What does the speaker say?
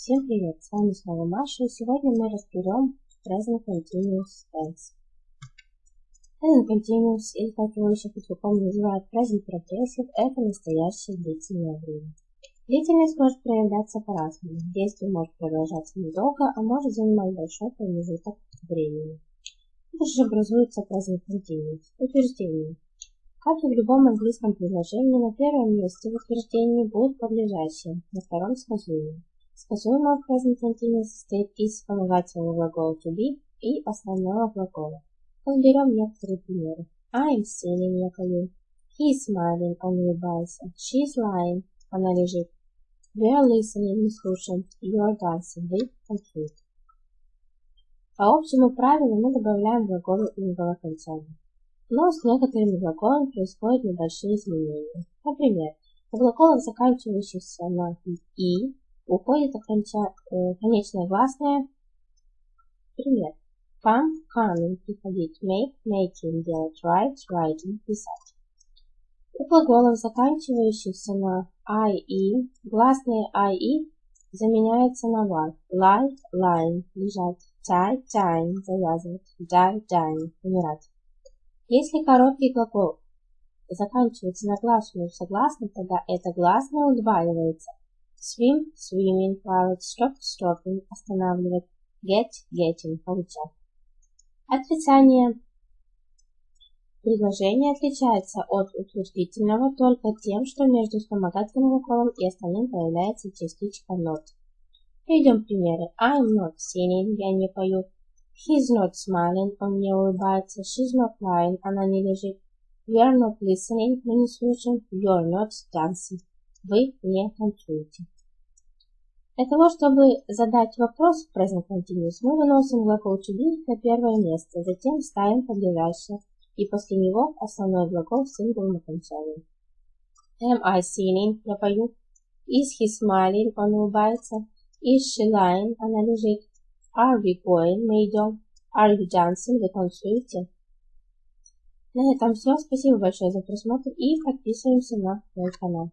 Всем привет, с вами снова Маша, и сегодня мы разберем Present Continuous Tense. Present Continuous, или как его еще по-другому называют Present Progressive, это настоящее длительное время. Длительность может проявляться по-разному. Действие может продолжаться недолго, а может занимать большой промежуток времени. Это же образуется Present Continuous. Утверждение. Как и в любом английском предложении, на первом месте в утверждении будут подлежащие, на втором сказуемые. Сказуемое в continuous состоит из вспомогательного глагола to be и основного глагола. Разберем некоторые примеры. I am singing, я пою. He is smiling, он улыбается. She is lying, она лежит. We are listening, мы слушаем. You are dancing, вы танцуете. По общему правилу мы добавляем глаголы иного окончания но с некоторыми глаголами происходят небольшие изменения. Например, у глаголов, заканчивающихся на «и», уходит э, конечная гласная. Пример. Come, coming, приходить, make, making, делать, write, writing, писать. У глаголов, заканчивающихся на «i», «и», гласные «i», «и» заменяются на «y». Lie, lying, лежать, tie, tying, завязывать, die, dying, умирать. Если короткий глагол заканчивается на гласную согласным, тогда это гласное удваивается. Swim, swimming, плавать, stop, stopping, останавливать, get, getting, получать. Отрицание предложения отличается от утвердительного только тем, что между вспомогательным глаголом и остальным появляется частичка not. Приведем примеры. I'm not singing, я не пою. He's not smiling, он не улыбается. She's not lying, она не лежит. We are not listening, мы не слушаем. You're not dancing, вы не танцуете. Для того, чтобы задать вопрос в present continuous, мы выносим глагол to на первое место, затем ставим подлежащее, и после него основной глагол с сингловым окончанием. Am I singing? Я пою. Is he smiling? Он улыбается. Is she lying? Она лежит. Are we going? Мы идем. Are you dancing? Вы танцуете? На этом все. Спасибо большое за просмотр и подписываемся на мой канал.